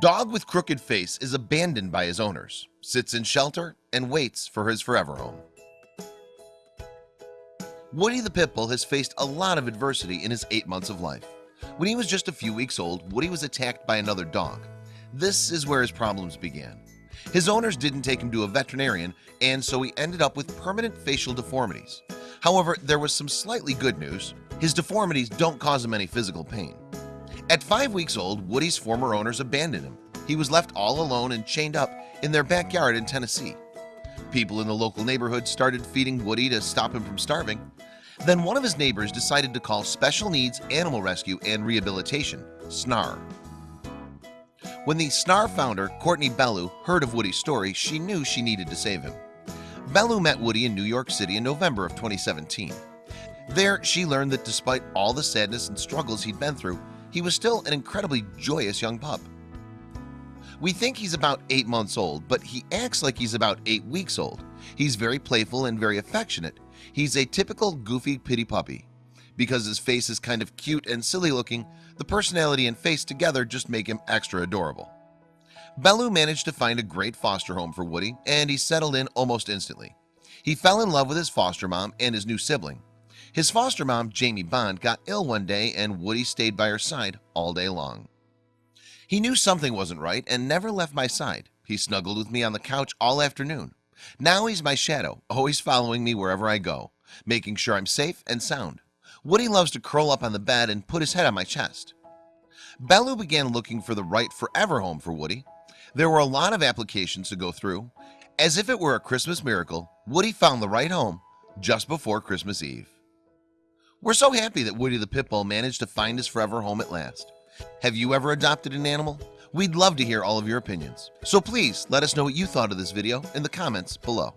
Dog with crooked face is abandoned by his owners sits in shelter and waits for his forever home. Woody the Pitbull has faced a lot of adversity in his eight months of life. When he was just a few weeks old Woody was attacked by another dog. This is where his problems began. His owners didn't take him to a veterinarian and so he ended up with permanent facial deformities. However, there was some slightly good news. His deformities don't cause him any physical pain at five weeks old Woody's former owners abandoned him. He was left all alone and chained up in their backyard in Tennessee. People in the local neighborhood started feeding Woody to stop him from starving. Then one of his neighbors decided to call Special Needs Animal Rescue and Rehabilitation SNARR. When the SNARR founder Courtney Bellew heard of Woody's story She knew she needed to save him. Bellew met Woody in New York City in November of 2017 There she learned that despite all the sadness and struggles he'd been through he was still an incredibly joyous young pup. We think he's about eight months old but he acts like he's about eight weeks old. He's very playful and very affectionate. He's a typical goofy pittie puppy. Because his face is kind of cute and silly looking the personality and face together just make him extra adorable. Bellew managed to find a great foster home for Woody and he settled in almost instantly. He fell in love with his foster mom and his new sibling his foster mom Jamie Bond got ill one day and Woody stayed by her side all day long. He knew something wasn't right and never left my side. He snuggled with me on the couch all afternoon. Now he's my shadow always following me wherever I go making sure I'm safe and sound. Woody loves to curl up on the bed and put his head on my chest. Bellew began looking for the right forever home for Woody. There were a lot of applications to go through. As if it were a Christmas miracle Woody found the right home just before Christmas Eve we're so happy that Woody the Pitbull managed to find his forever home at last. Have you ever adopted an animal? We'd love to hear all of your opinions. So please let us know what you thought of this video in the comments below